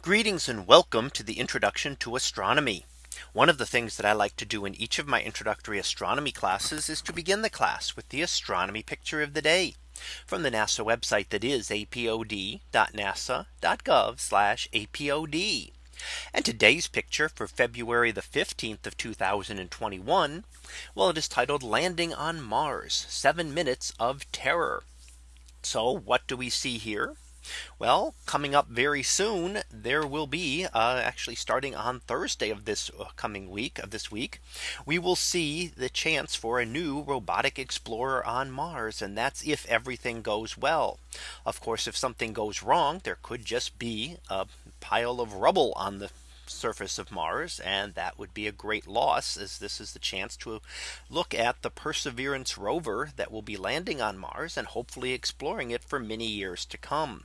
Greetings and welcome to the introduction to astronomy. One of the things that I like to do in each of my introductory astronomy classes is to begin the class with the astronomy picture of the day from the NASA website that is apod.nasa.gov apod. And today's picture for February the 15th of 2021. Well, it is titled landing on Mars seven minutes of terror. So what do we see here? Well, coming up very soon, there will be uh, actually starting on Thursday of this uh, coming week of this week, we will see the chance for a new robotic explorer on Mars. And that's if everything goes well. Of course, if something goes wrong, there could just be a pile of rubble on the surface of Mars and that would be a great loss as this is the chance to look at the Perseverance rover that will be landing on Mars and hopefully exploring it for many years to come.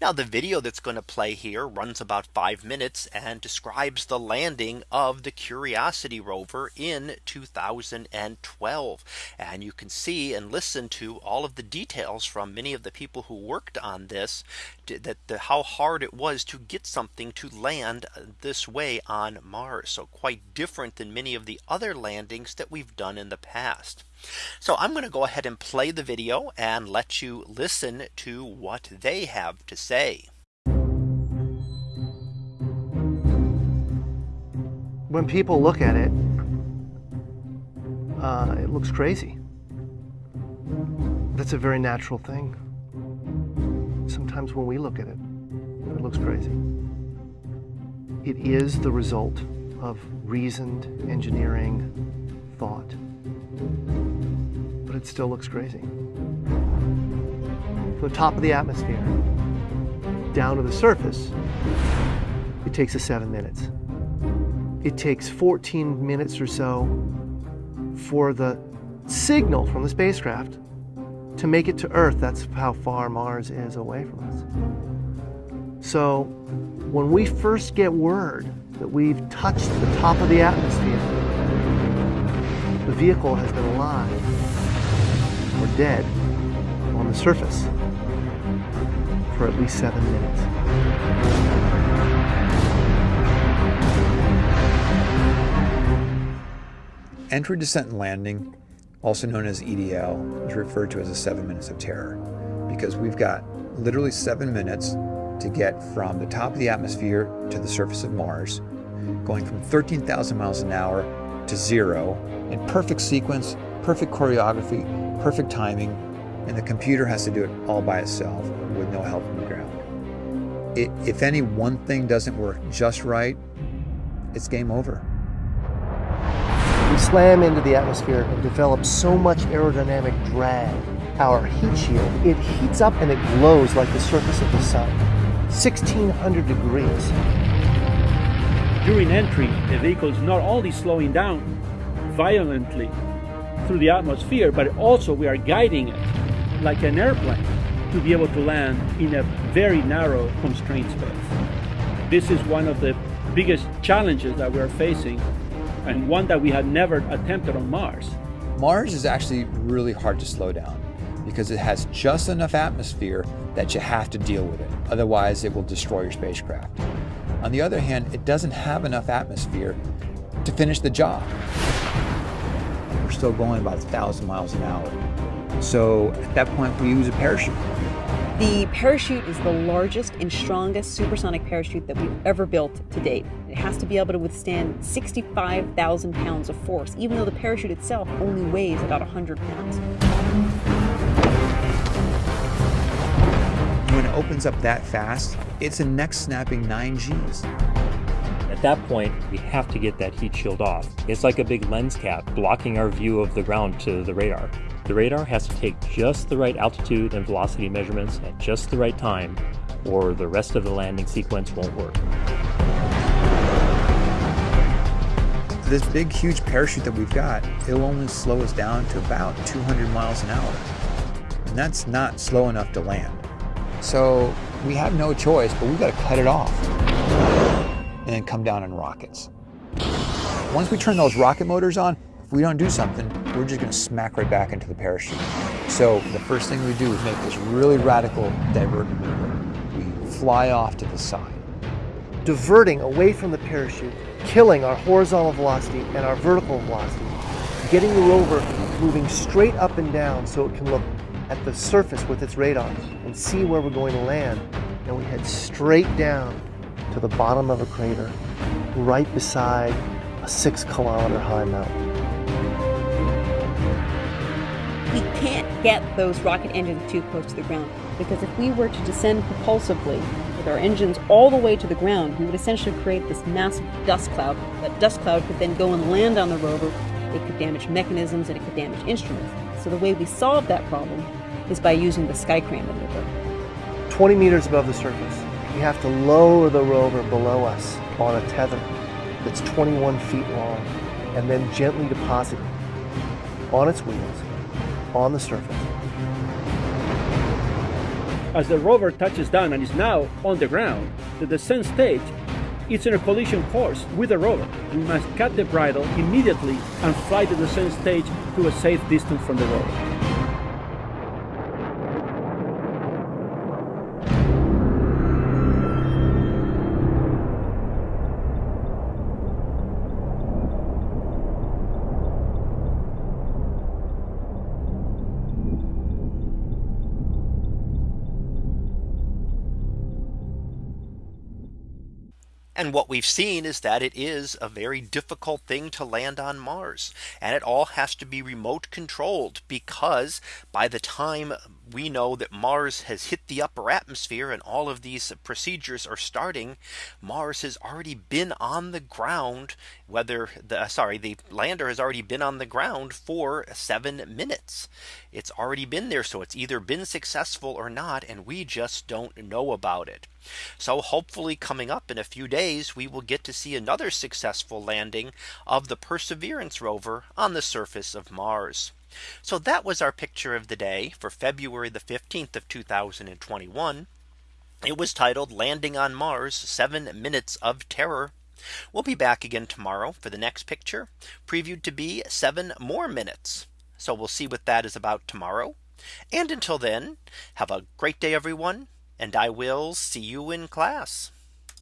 Now the video that's going to play here runs about five minutes and describes the landing of the Curiosity rover in 2012. And you can see and listen to all of the details from many of the people who worked on this that the, how hard it was to get something to land this way on Mars. So quite different than many of the other landings that we've done in the past. So I'm going to go ahead and play the video and let you listen to what they have to say. When people look at it, uh, it looks crazy. That's a very natural thing. Sometimes when we look at it, it looks crazy. It is the result of reasoned engineering thought but it still looks crazy. From the top of the atmosphere down to the surface, it takes us seven minutes. It takes 14 minutes or so for the signal from the spacecraft to make it to Earth. That's how far Mars is away from us. So when we first get word that we've touched the top of the atmosphere, the vehicle has been alive or dead on the surface for at least seven minutes. Entry, descent, and landing, also known as EDL, is referred to as a seven minutes of terror because we've got literally seven minutes to get from the top of the atmosphere to the surface of Mars, going from 13,000 miles an hour to zero in perfect sequence, perfect choreography, perfect timing, and the computer has to do it all by itself with no help from the ground. It, if any one thing doesn't work just right, it's game over. We slam into the atmosphere and develop so much aerodynamic drag. Our heat shield, it heats up and it glows like the surface of the sun. 1600 degrees. During entry, the vehicle is not only slowing down violently, through the atmosphere, but also we are guiding it like an airplane to be able to land in a very narrow constrained space. This is one of the biggest challenges that we are facing and one that we had never attempted on Mars. Mars is actually really hard to slow down because it has just enough atmosphere that you have to deal with it. Otherwise, it will destroy your spacecraft. On the other hand, it doesn't have enough atmosphere to finish the job we're still going about 1,000 miles an hour. So at that point, we use a parachute. The parachute is the largest and strongest supersonic parachute that we've ever built to date. It has to be able to withstand 65,000 pounds of force, even though the parachute itself only weighs about 100 pounds. When it opens up that fast, it's a neck snapping 9 Gs. At that point, we have to get that heat shield off. It's like a big lens cap blocking our view of the ground to the radar. The radar has to take just the right altitude and velocity measurements at just the right time, or the rest of the landing sequence won't work. This big, huge parachute that we've got, it'll only slow us down to about 200 miles an hour. And that's not slow enough to land. So we have no choice, but we've got to cut it off and then come down in rockets. Once we turn those rocket motors on, if we don't do something, we're just gonna smack right back into the parachute. So the first thing we do is make this really radical divert maneuver. We fly off to the side. diverting away from the parachute, killing our horizontal velocity and our vertical velocity, getting the rover moving straight up and down so it can look at the surface with its radar and see where we're going to land. And we head straight down to the bottom of a crater right beside a six kilometer high mountain. Can't get those rocket engines too close to the ground because if we were to descend propulsively with our engines all the way to the ground, we would essentially create this massive dust cloud. That dust cloud could then go and land on the rover. It could damage mechanisms and it could damage instruments. So the way we solve that problem is by using the Skycrane maneuver. 20 meters above the surface, we have to lower the rover below us on a tether that's 21 feet long and then gently deposit it on its wheels on the surface. As the rover touches down and is now on the ground, the descent stage is in a collision course with the rover. We must cut the bridle immediately and fly the descent stage to a safe distance from the rover. And what we've seen is that it is a very difficult thing to land on Mars. And it all has to be remote controlled because by the time we know that Mars has hit the upper atmosphere and all of these procedures are starting, Mars has already been on the ground, whether the uh, sorry, the lander has already been on the ground for seven minutes. It's already been there. So it's either been successful or not. And we just don't know about it. So hopefully coming up in a few days, we will get to see another successful landing of the Perseverance rover on the surface of Mars. So that was our picture of the day for February the 15th of 2021. It was titled Landing on Mars seven minutes of terror. We'll be back again tomorrow for the next picture previewed to be seven more minutes. So we'll see what that is about tomorrow. And until then, have a great day, everyone and I will see you in class.